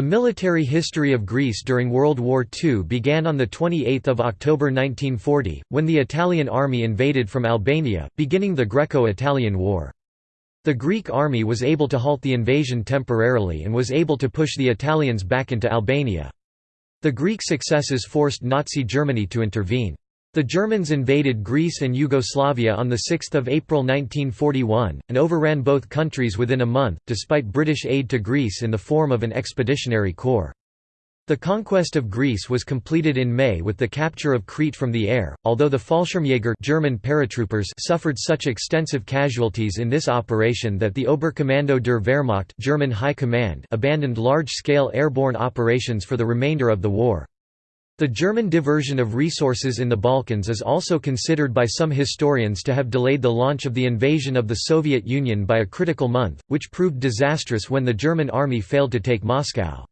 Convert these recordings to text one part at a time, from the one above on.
The military history of Greece during World War II began on 28 October 1940, when the Italian army invaded from Albania, beginning the Greco-Italian War. The Greek army was able to halt the invasion temporarily and was able to push the Italians back into Albania. The Greek successes forced Nazi Germany to intervene. The Germans invaded Greece and Yugoslavia on 6 April 1941, and overran both countries within a month, despite British aid to Greece in the form of an expeditionary corps. The conquest of Greece was completed in May with the capture of Crete from the air, although the Fallschirmjäger German paratroopers suffered such extensive casualties in this operation that the Oberkommando der Wehrmacht German High Command abandoned large-scale airborne operations for the remainder of the war. The German diversion of resources in the Balkans is also considered by some historians to have delayed the launch of the invasion of the Soviet Union by a critical month, which proved disastrous when the German army failed to take Moscow.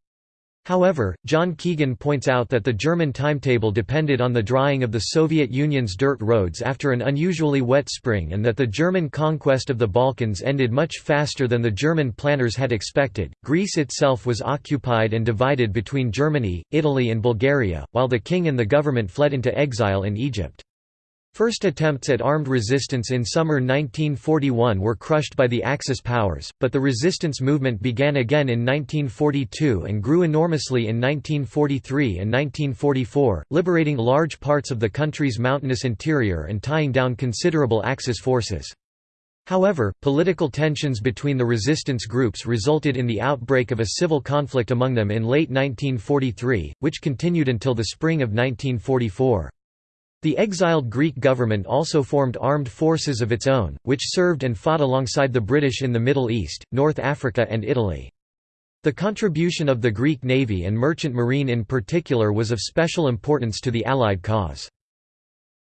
However, John Keegan points out that the German timetable depended on the drying of the Soviet Union's dirt roads after an unusually wet spring and that the German conquest of the Balkans ended much faster than the German planners had expected. Greece itself was occupied and divided between Germany, Italy, and Bulgaria, while the king and the government fled into exile in Egypt. First attempts at armed resistance in summer 1941 were crushed by the Axis powers, but the resistance movement began again in 1942 and grew enormously in 1943 and 1944, liberating large parts of the country's mountainous interior and tying down considerable Axis forces. However, political tensions between the resistance groups resulted in the outbreak of a civil conflict among them in late 1943, which continued until the spring of 1944. The exiled Greek government also formed armed forces of its own, which served and fought alongside the British in the Middle East, North Africa and Italy. The contribution of the Greek navy and merchant marine in particular was of special importance to the Allied cause.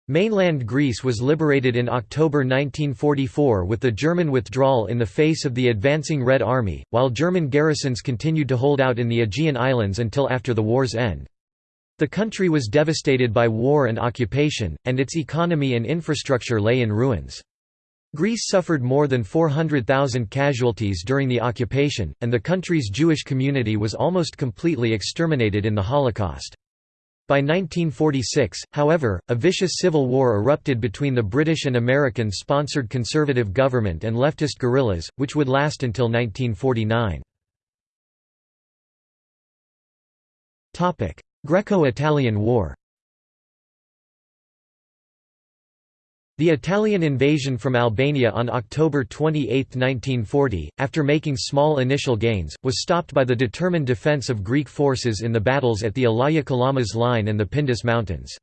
Mainland Greece was liberated in October 1944 with the German withdrawal in the face of the advancing Red Army, while German garrisons continued to hold out in the Aegean Islands until after the war's end. The country was devastated by war and occupation, and its economy and infrastructure lay in ruins. Greece suffered more than 400,000 casualties during the occupation, and the country's Jewish community was almost completely exterminated in the Holocaust. By 1946, however, a vicious civil war erupted between the British and American-sponsored conservative government and leftist guerrillas, which would last until 1949. Greco-Italian War The Italian invasion from Albania on October 28, 1940, after making small initial gains, was stopped by the determined defense of Greek forces in the battles at the Elaia-Kalamas Line and the Pindus Mountains.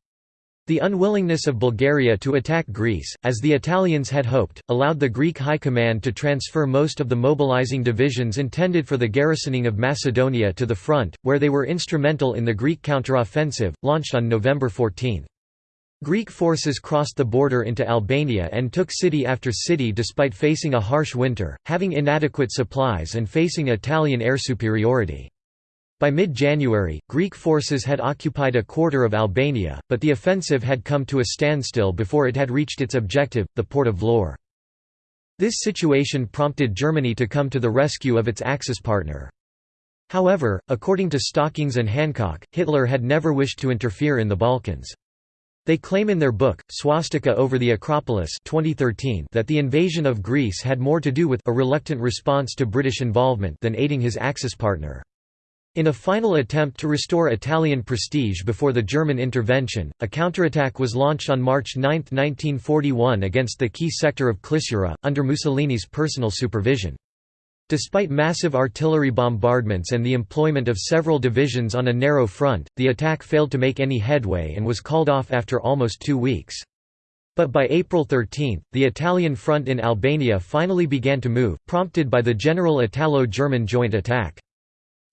The unwillingness of Bulgaria to attack Greece, as the Italians had hoped, allowed the Greek High Command to transfer most of the mobilizing divisions intended for the garrisoning of Macedonia to the front, where they were instrumental in the Greek counteroffensive, launched on November 14. Greek forces crossed the border into Albania and took city after city despite facing a harsh winter, having inadequate supplies and facing Italian air superiority. By mid-January, Greek forces had occupied a quarter of Albania, but the offensive had come to a standstill before it had reached its objective, the port of Vlorë. This situation prompted Germany to come to the rescue of its Axis partner. However, according to Stockings and Hancock, Hitler had never wished to interfere in the Balkans. They claim in their book, Swastika over the Acropolis 2013 that the invasion of Greece had more to do with a reluctant response to British involvement than aiding his Axis partner. In a final attempt to restore Italian prestige before the German intervention, a counterattack was launched on March 9, 1941 against the key sector of Klissura, under Mussolini's personal supervision. Despite massive artillery bombardments and the employment of several divisions on a narrow front, the attack failed to make any headway and was called off after almost two weeks. But by April 13, the Italian front in Albania finally began to move, prompted by the general Italo-German joint attack.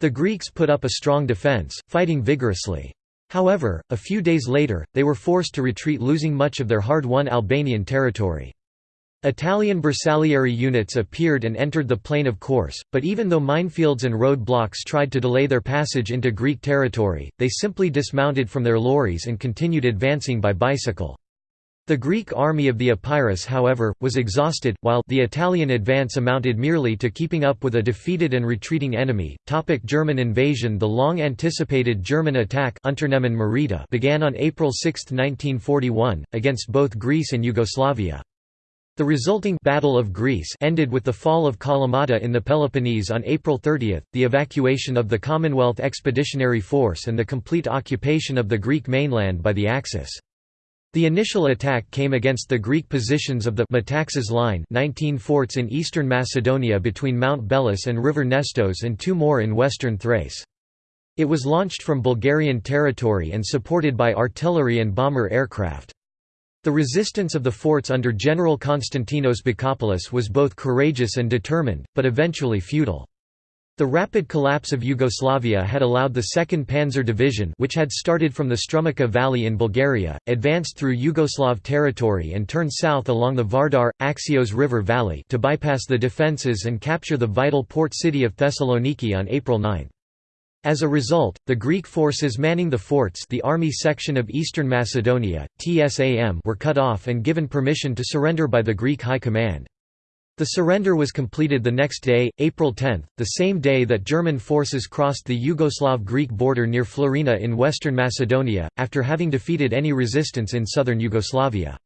The Greeks put up a strong defence, fighting vigorously. However, a few days later, they were forced to retreat losing much of their hard-won Albanian territory. Italian Bersaglieri units appeared and entered the plain of course, but even though minefields and roadblocks tried to delay their passage into Greek territory, they simply dismounted from their lorries and continued advancing by bicycle. The Greek army of the Epirus however, was exhausted, while the Italian advance amounted merely to keeping up with a defeated and retreating enemy. Topic German invasion The long-anticipated German attack began on April 6, 1941, against both Greece and Yugoslavia. The resulting Battle of Greece ended with the fall of Kalamata in the Peloponnese on April 30, the evacuation of the Commonwealth Expeditionary Force and the complete occupation of the Greek mainland by the Axis. The initial attack came against the Greek positions of the Metaxas Line 19 forts in eastern Macedonia between Mount Beles and River Nestos and two more in western Thrace. It was launched from Bulgarian territory and supported by artillery and bomber aircraft. The resistance of the forts under General Konstantinos Bakopoulos was both courageous and determined, but eventually futile. The rapid collapse of Yugoslavia had allowed the 2nd Panzer Division which had started from the Strumica Valley in Bulgaria, advanced through Yugoslav territory and turned south along the Vardar, Axios River Valley to bypass the defences and capture the vital port city of Thessaloniki on April 9. As a result, the Greek forces manning the forts the Army Section of Eastern Macedonia, TSAM were cut off and given permission to surrender by the Greek High Command. The surrender was completed the next day, April 10, the same day that German forces crossed the Yugoslav-Greek border near Florina in western Macedonia, after having defeated any resistance in southern Yugoslavia.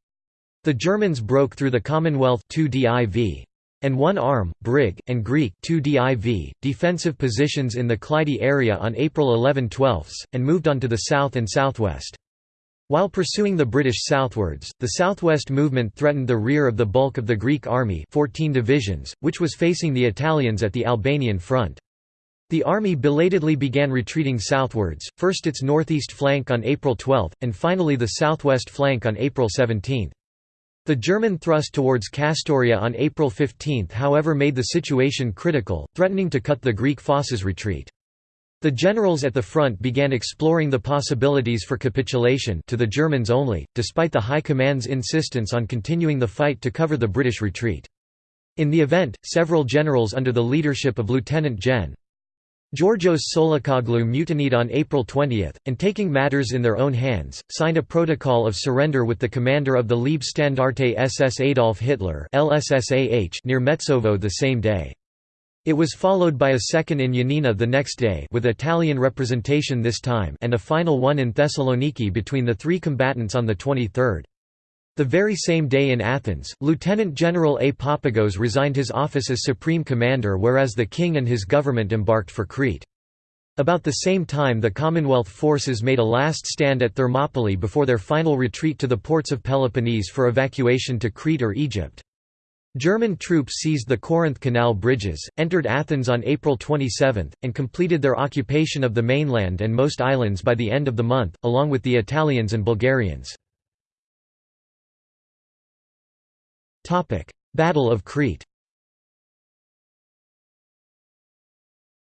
The Germans broke through the Commonwealth 2 div. and one arm, Brig, and Greek 2 div. defensive positions in the Kleidi area on April 11-12, and moved on to the south and southwest. While pursuing the British southwards, the southwest movement threatened the rear of the bulk of the Greek army 14 divisions, which was facing the Italians at the Albanian front. The army belatedly began retreating southwards, first its northeast flank on April 12, and finally the southwest flank on April 17. The German thrust towards Kastoria on April 15 however made the situation critical, threatening to cut the Greek forces' retreat. The generals at the front began exploring the possibilities for capitulation to the Germans only, despite the High Command's insistence on continuing the fight to cover the British retreat. In the event, several generals under the leadership of Lieutenant Gen. Georgios Tsolakoglou mutinied on April 20, and taking matters in their own hands, signed a protocol of surrender with the commander of the Leibstandarte SS Adolf Hitler near Metsovo the same day. It was followed by a second in Ioannina the next day with Italian representation this time and a final one in Thessaloniki between the three combatants on the 23rd. The very same day in Athens, Lieutenant General A. Papagos resigned his office as Supreme Commander whereas the king and his government embarked for Crete. About the same time the Commonwealth forces made a last stand at Thermopylae before their final retreat to the ports of Peloponnese for evacuation to Crete or Egypt. German troops seized the Corinth Canal bridges, entered Athens on April 27, and completed their occupation of the mainland and most islands by the end of the month, along with the Italians and Bulgarians. Battle of Crete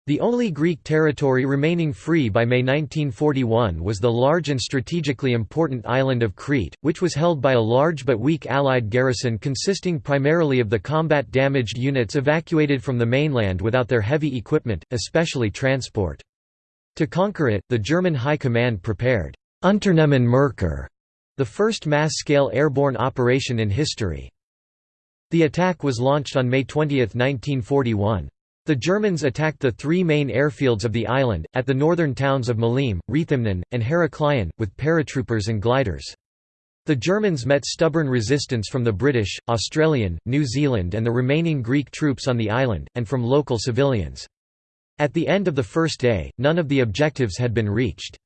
The only Greek territory remaining free by May 1941 was the large and strategically important island of Crete, which was held by a large but weak Allied garrison consisting primarily of the combat-damaged units evacuated from the mainland without their heavy equipment, especially transport. To conquer it, the German High Command prepared Unternehmen Merkur, the first mass-scale airborne operation in history. The attack was launched on May 20, 1941. The Germans attacked the three main airfields of the island, at the northern towns of Maleme, Rethymnon, and Heraklion, with paratroopers and gliders. The Germans met stubborn resistance from the British, Australian, New Zealand and the remaining Greek troops on the island, and from local civilians. At the end of the first day, none of the objectives had been reached.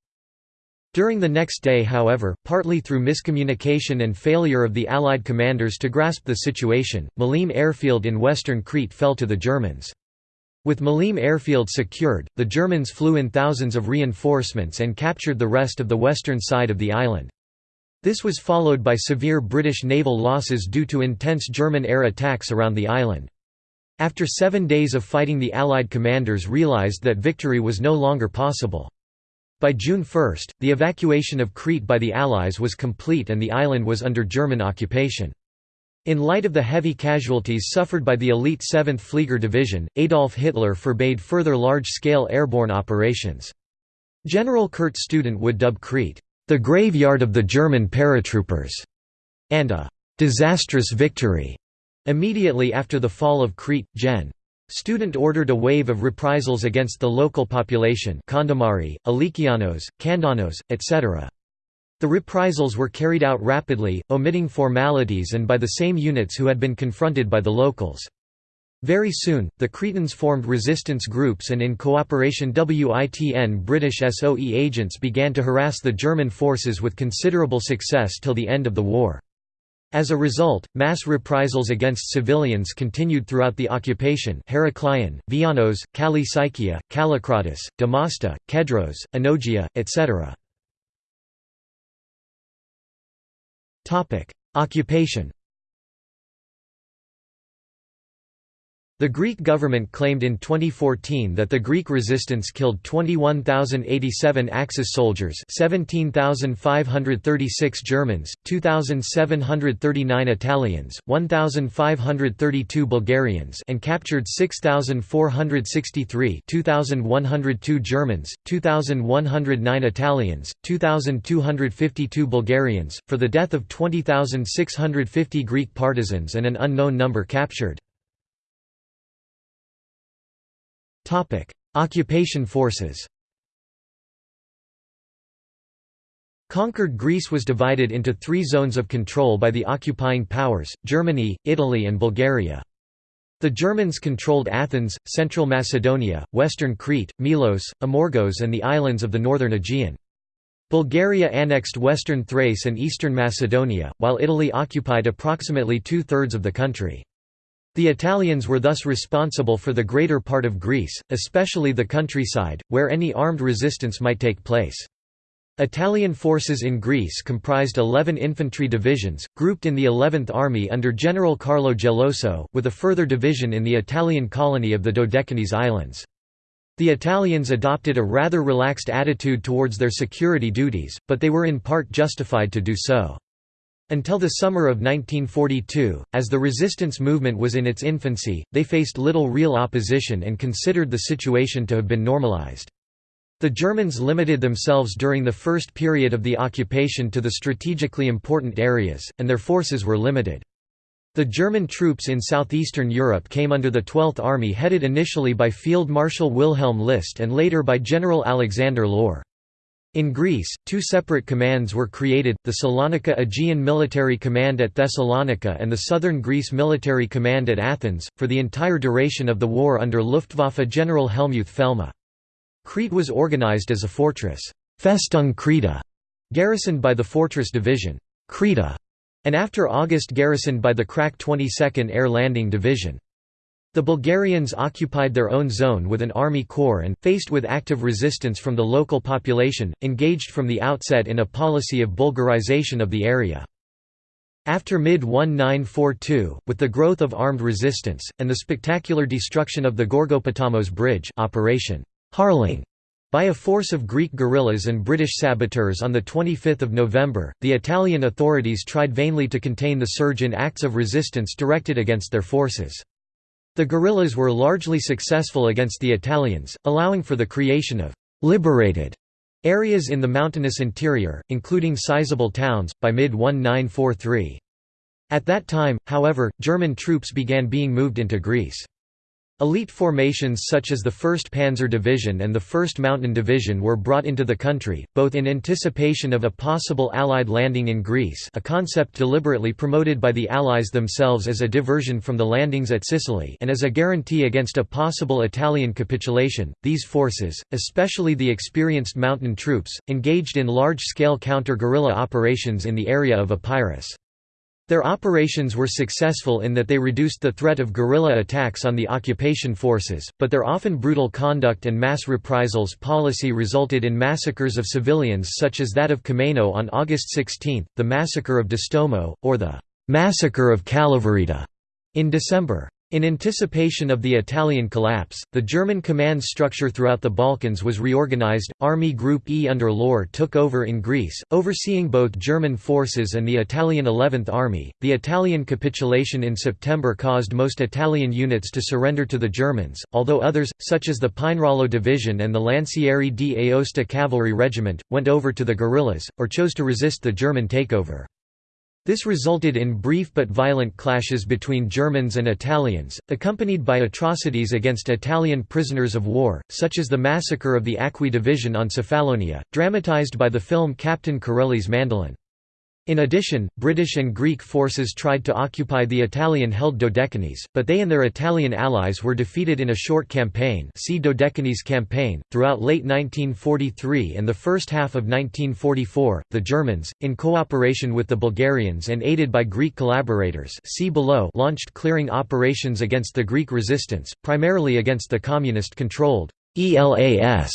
During the next day however, partly through miscommunication and failure of the Allied commanders to grasp the situation, Maleme airfield in western Crete fell to the Germans. With Maleme airfield secured, the Germans flew in thousands of reinforcements and captured the rest of the western side of the island. This was followed by severe British naval losses due to intense German air attacks around the island. After seven days of fighting the Allied commanders realised that victory was no longer possible. By June 1, the evacuation of Crete by the Allies was complete and the island was under German occupation. In light of the heavy casualties suffered by the elite 7th Flieger Division, Adolf Hitler forbade further large-scale airborne operations. General Kurt Student would dub Crete, "...the graveyard of the German paratroopers." and a «disastrous victory» immediately after the fall of Crete, Gen. Student ordered a wave of reprisals against the local population Kondomari, Alikianos, Kandanos, etc. The reprisals were carried out rapidly, omitting formalities and by the same units who had been confronted by the locals. Very soon, the Cretans formed resistance groups and in cooperation WITN British SOE agents began to harass the German forces with considerable success till the end of the war. As a result, mass reprisals against civilians continued throughout the occupation Heraklion, Vianos, Kallicykia, Kallikratis, Damasta, Kedros, Anogia, etc. Occupation The Greek government claimed in 2014 that the Greek resistance killed 21,087 Axis soldiers 17,536 Germans, 2,739 Italians, 1,532 Bulgarians and captured 6,463 2,102 Germans, 2,109 Italians, 2,252 Bulgarians, for the death of 20,650 Greek partisans and an unknown number captured. Topic: Occupation forces. Conquered Greece was divided into three zones of control by the occupying powers, Germany, Italy and Bulgaria. The Germans controlled Athens, Central Macedonia, Western Crete, Milos, Amorgos and the islands of the northern Aegean. Bulgaria annexed western Thrace and eastern Macedonia, while Italy occupied approximately two-thirds of the country. The Italians were thus responsible for the greater part of Greece, especially the countryside, where any armed resistance might take place. Italian forces in Greece comprised 11 infantry divisions, grouped in the 11th Army under General Carlo Geloso, with a further division in the Italian colony of the Dodecanese Islands. The Italians adopted a rather relaxed attitude towards their security duties, but they were in part justified to do so. Until the summer of 1942, as the resistance movement was in its infancy, they faced little real opposition and considered the situation to have been normalized. The Germans limited themselves during the first period of the occupation to the strategically important areas, and their forces were limited. The German troops in southeastern Europe came under the 12th Army headed initially by Field Marshal Wilhelm List and later by General Alexander Lohr. In Greece, two separate commands were created, the Salonika Aegean Military Command at Thessalonica and the Southern Greece Military Command at Athens, for the entire duration of the war under Luftwaffe General Hellmuth Felmy. Crete was organized as a fortress Festung um Kreta, garrisoned by the Fortress Division Kreta, and after August garrisoned by the Krak 22nd Air Landing Division. The Bulgarians occupied their own zone with an army corps and, faced with active resistance from the local population, engaged from the outset in a policy of Bulgarization of the area. After mid-1942, with the growth of armed resistance, and the spectacular destruction of the Gorgopotamos Bridge Operation Harling by a force of Greek guerrillas and British saboteurs on 25 November, the Italian authorities tried vainly to contain the surge in acts of resistance directed against their forces. The guerrillas were largely successful against the Italians, allowing for the creation of «liberated» areas in the mountainous interior, including sizable towns, by mid-1943. At that time, however, German troops began being moved into Greece. Elite formations such as the 1st Panzer Division and the 1st Mountain Division were brought into the country, both in anticipation of a possible Allied landing in Greece a concept deliberately promoted by the Allies themselves as a diversion from the landings at Sicily and as a guarantee against a possible Italian capitulation. These forces, especially the experienced mountain troops, engaged in large-scale counter-guerrilla operations in the area of Epirus. Their operations were successful in that they reduced the threat of guerrilla attacks on the occupation forces, but their often brutal conduct and mass reprisals policy resulted in massacres of civilians such as that of Kommeno on August 16, the massacre of Distomo, or the «massacre of Kalavryta' in December. In anticipation of the Italian collapse, the German command structure throughout the Balkans was reorganized. Army Group E under Lohr took over in Greece, overseeing both German forces and the Italian 11th Army. The Italian capitulation in September caused most Italian units to surrender to the Germans, although others, such as the Pinerolo Division and the Lancieri di Aosta Cavalry Regiment, went over to the guerrillas, or chose to resist the German takeover. This resulted in brief but violent clashes between Germans and Italians, accompanied by atrocities against Italian prisoners of war, such as the massacre of the Acqui Division on Cephalonia, dramatized by the film Captain Corelli's Mandolin. In addition, British and Greek forces tried to occupy the Italian-held Dodecanese, but they and their Italian allies were defeated in a short campaign see Dodecanese Campaign. Throughout late 1943 and the first half of 1944, the Germans, in cooperation with the Bulgarians and aided by Greek collaborators see below launched clearing operations against the Greek resistance, primarily against the communist-controlled ELAS,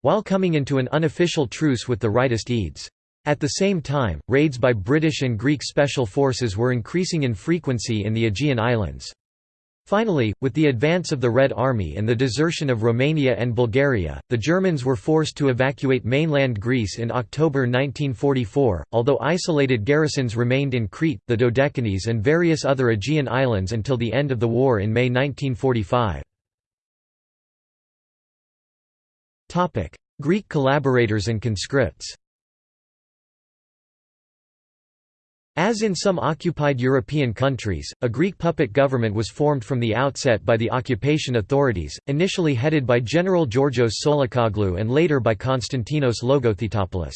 while coming into an unofficial truce with the rightist EDES. At the same time, raids by British and Greek special forces were increasing in frequency in the Aegean Islands. Finally, with the advance of the Red Army and the desertion of Romania and Bulgaria, the Germans were forced to evacuate mainland Greece in October 1944, although isolated garrisons remained in Crete, the Dodecanese and various other Aegean islands until the end of the war in May 1945. Greek collaborators and conscripts As in some occupied European countries, a Greek puppet government was formed from the outset by the occupation authorities, initially headed by General Georgios Tsolakoglou and later by Konstantinos Logothetopoulos.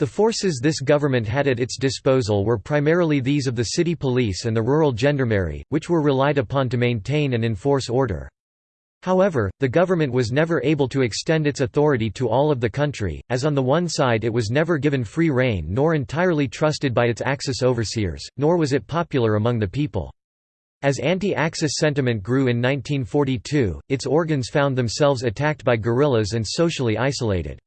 The forces this government had at its disposal were primarily these of the city police and the rural gendarmerie, which were relied upon to maintain and enforce order. However, the government was never able to extend its authority to all of the country, as on the one side it was never given free rein nor entirely trusted by its Axis overseers, nor was it popular among the people. As anti-Axis sentiment grew in 1942, its organs found themselves attacked by guerrillas and socially isolated.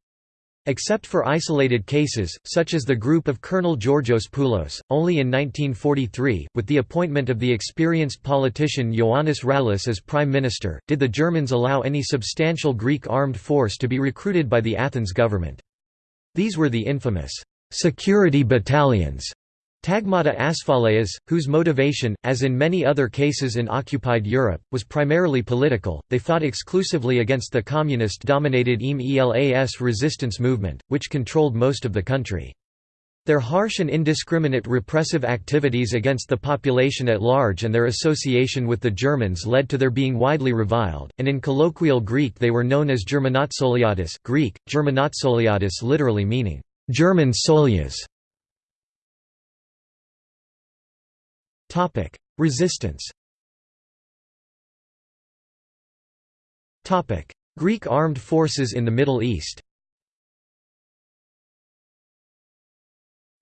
Except for isolated cases, such as the group of Colonel Georgios Poulos, only in 1943, with the appointment of the experienced politician Ioannis Rallis as prime minister, did the Germans allow any substantial Greek armed force to be recruited by the Athens government. These were the infamous security battalions Tagmata Asphaleas, whose motivation, as in many other cases in occupied Europe, was primarily political, they fought exclusively against the communist-dominated EAM ELAS resistance movement, which controlled most of the country. Their harsh and indiscriminate repressive activities against the population at large and their association with the Germans led to their being widely reviled, and in colloquial Greek they were known as Germanotsoliadis Greek, Germanotsoliadis literally meaning, German solias. Topic: Resistance. Topic: Greek armed forces in the Middle East.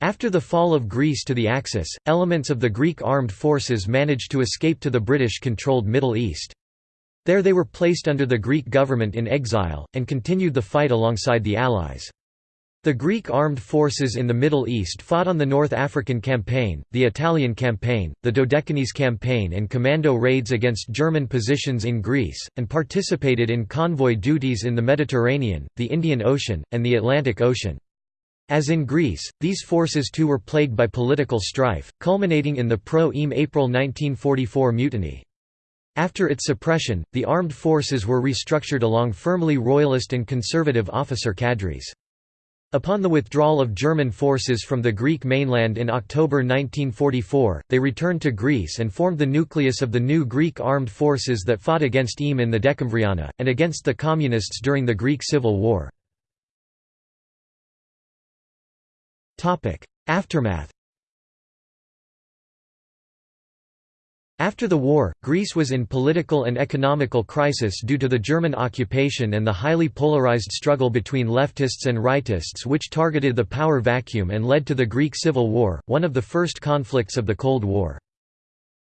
After the fall of Greece to the Axis, elements of the Greek armed forces managed to escape to the British-controlled Middle East. There they were placed under the Greek government in exile, and continued the fight alongside the Allies. The Greek armed forces in the Middle East fought on the North African Campaign, the Italian Campaign, the Dodecanese Campaign and commando raids against German positions in Greece, and participated in convoy duties in the Mediterranean, the Indian Ocean, and the Atlantic Ocean. As in Greece, these forces too were plagued by political strife, culminating in the pro-EAM April 1944 mutiny. After its suppression, the armed forces were restructured along firmly royalist and conservative officer cadres. Upon the withdrawal of German forces from the Greek mainland in October 1944, they returned to Greece and formed the nucleus of the new Greek armed forces that fought against EAM in the Decemvriana, and against the Communists during the Greek Civil War. Aftermath After the war, Greece was in political and economical crisis due to the German occupation and the highly polarized struggle between leftists and rightists which targeted the power vacuum and led to the Greek Civil War, one of the first conflicts of the Cold War.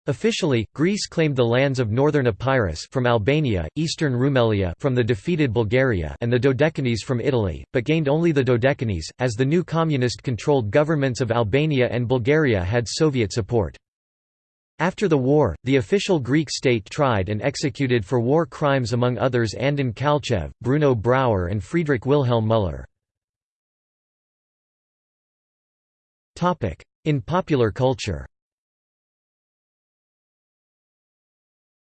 Officially, Greece claimed the lands of northern Epirus from Albania, eastern Rumelia from the defeated Bulgaria and the Dodecanese from Italy, but gained only the Dodecanese, as the new communist-controlled governments of Albania and Bulgaria had Soviet support. After the war, the official Greek state tried and executed for war crimes among others Andon Kalchev, Bruno Brauer and Friedrich Wilhelm Müller. In popular culture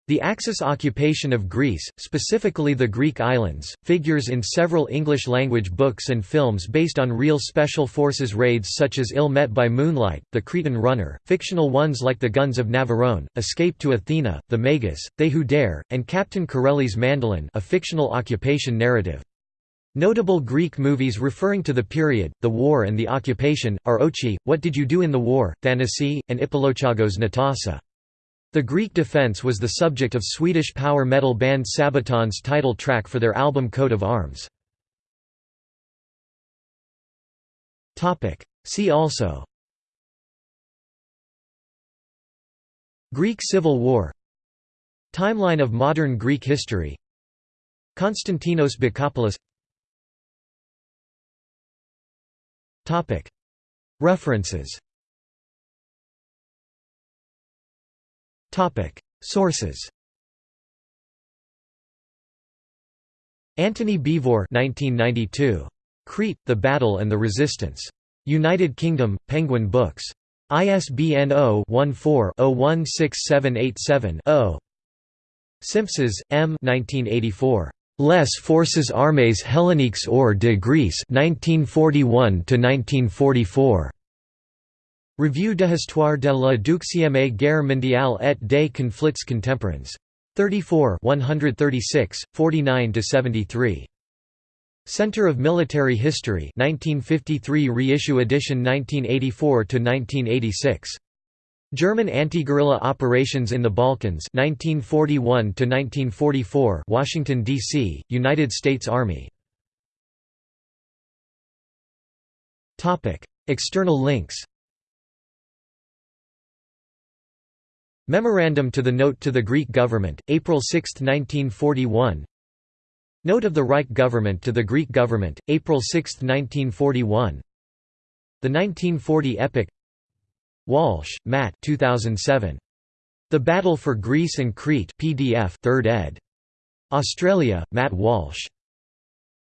The Axis occupation of Greece, specifically the Greek islands, figures in several English-language books and films based on real Special Forces raids such as Ill Met by Moonlight, The Cretan Runner, fictional ones like The Guns of Navarone, Escape to Athena, The Magus, They Who Dare, and Captain Corelli's Mandolin a fictional occupation narrative. Notable Greek movies referring to the period, the war and the occupation, are Ochi, What Did You Do in the War, Thanasi, and Ipolochagos Natasa. The Greek defence was the subject of Swedish power metal band Sabaton's title track for their album Coat of Arms. See also Greek Civil War Timeline of modern Greek history Konstantinos Bakopoulos References Sources Antony Beevor 1992. Crete, The Battle and the Resistance. United Kingdom, Penguin Books. ISBN 0-14-016787-0. Simpsons, M. 1984. Les Forces Armées Helléniques hors de Grèce 1941 1944. Revue d'histoire de la deuxième guerre mondiale et des conflits contemporains. 34 136, 49–73. Center of Military History 1953 reissue edition 1984–1986. German anti-guerrilla operations in the Balkans 1941 to 1944 Washington, D.C., United States Army Topic External links Memorandum to the Note to the Greek Government, April 6, 1941 Note of the Reich Government to the Greek Government, April 6, 1941 The 1940 Epic Walsh, Matt 2007. The Battle for Greece and Crete PDF 3rd ed. Australia, Matt Walsh.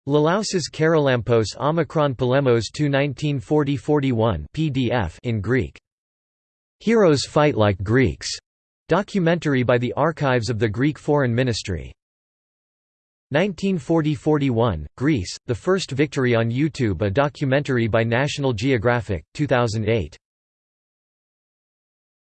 Lalausas Karolampos Omicron Polemos 2 1940–41 PDF in Greek. Heroes Fight Like Greeks. Documentary by the Archives of the Greek Foreign Ministry. 1940–41, Greece, The First Victory on YouTube A documentary by National Geographic, 2008.